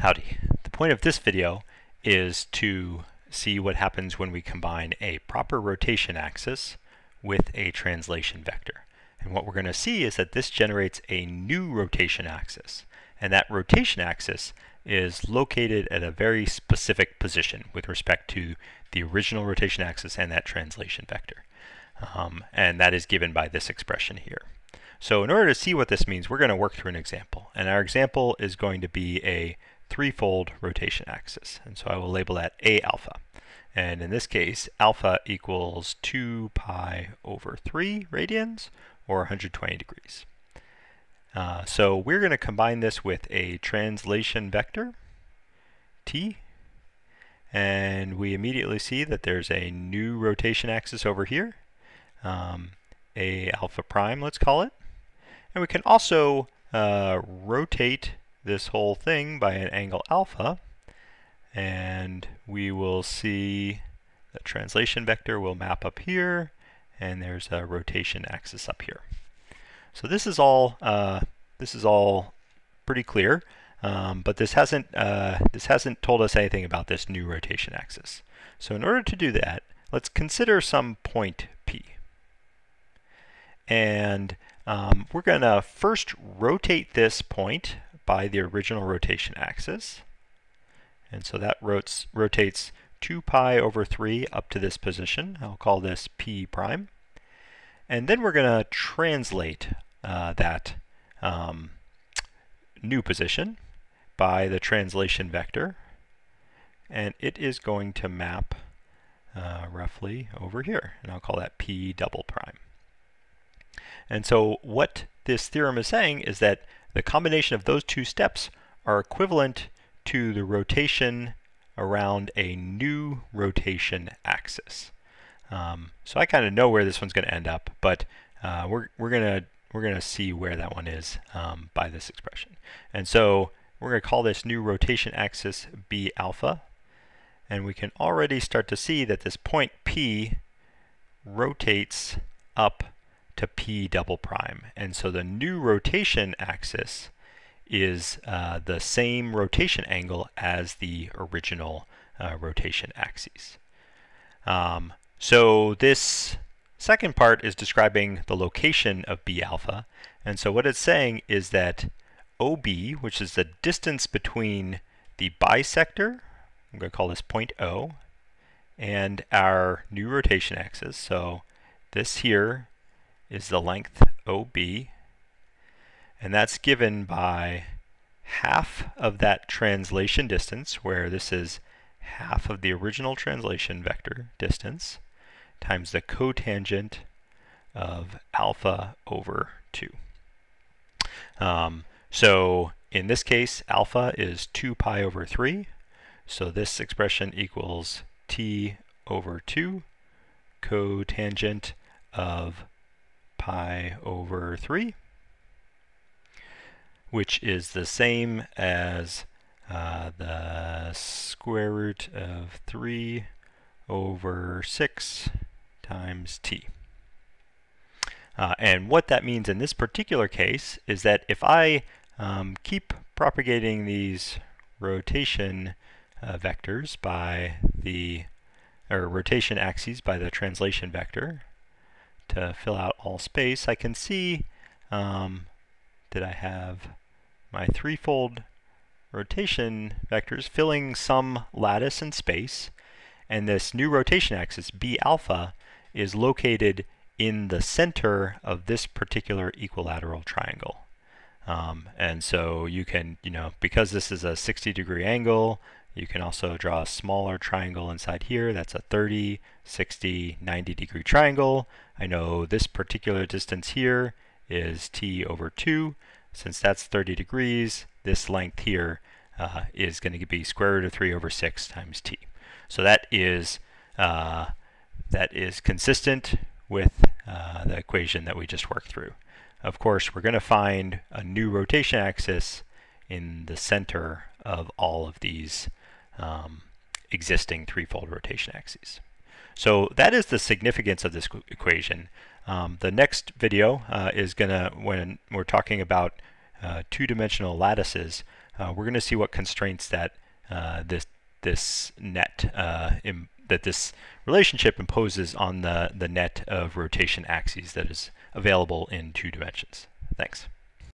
Howdy. The point of this video is to see what happens when we combine a proper rotation axis with a translation vector. And what we're going to see is that this generates a new rotation axis. And that rotation axis is located at a very specific position with respect to the original rotation axis and that translation vector. Um, and that is given by this expression here. So in order to see what this means, we're going to work through an example. And our example is going to be a threefold rotation axis. And so I will label that A alpha. And in this case, alpha equals 2 pi over 3 radians, or 120 degrees. Uh, so we're going to combine this with a translation vector, t, and we immediately see that there's a new rotation axis over here, um, a alpha prime, let's call it. And we can also uh, rotate this whole thing by an angle alpha and we will see the translation vector will map up here and there's a rotation axis up here. So this is all uh, this is all pretty clear, um, but this hasn't uh, this hasn't told us anything about this new rotation axis. So in order to do that, let's consider some point P. And um, we're going to first rotate this point by the original rotation axis. And so that rotates, rotates 2 pi over 3 up to this position. I'll call this p prime. And then we're going to translate uh, that um, new position by the translation vector. And it is going to map uh, roughly over here. And I'll call that p double prime. And so what this theorem is saying is that the combination of those two steps are equivalent to the rotation around a new rotation axis. Um, so I kind of know where this one's going to end up, but uh, we're, we're going to we're going to see where that one is um, by this expression. And so we're going to call this new rotation axis B alpha. And we can already start to see that this point P rotates up to p double prime. And so the new rotation axis is uh, the same rotation angle as the original uh, rotation axes. Um, so this second part is describing the location of B alpha. And so what it's saying is that OB, which is the distance between the bisector, I'm going to call this point O, and our new rotation axis. So this here is the length OB, and that's given by half of that translation distance, where this is half of the original translation vector distance, times the cotangent of alpha over 2. Um, so in this case, alpha is 2 pi over 3, so this expression equals t over 2 cotangent of pi over 3, which is the same as uh, the square root of 3 over 6 times t. Uh, and what that means in this particular case is that if I um, keep propagating these rotation uh, vectors by the, or rotation axes by the translation vector, to fill out all space, I can see um, that I have my threefold rotation vectors filling some lattice in space. And this new rotation axis, B alpha, is located in the center of this particular equilateral triangle. Um, and so you can, you know, because this is a 60 degree angle, you can also draw a smaller triangle inside here. That's a 30, 60, 90 degree triangle. I know this particular distance here is t over 2. Since that's 30 degrees, this length here uh, is going to be square root of 3 over 6 times t. So that is uh, that is consistent with uh, the equation that we just worked through. Of course, we're going to find a new rotation axis in the center of all of these um, existing threefold rotation axes. So that is the significance of this equation. Um, the next video uh, is going to, when we're talking about uh, two-dimensional lattices, uh, we're going to see what constraints that uh, this this net uh, that this relationship imposes on the the net of rotation axes that is available in two dimensions. Thanks.